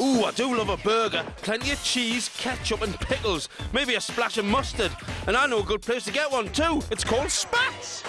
Ooh, I do love a burger. Plenty of cheese, ketchup, and pickles. Maybe a splash of mustard. And I know a good place to get one too. It's called Spatz.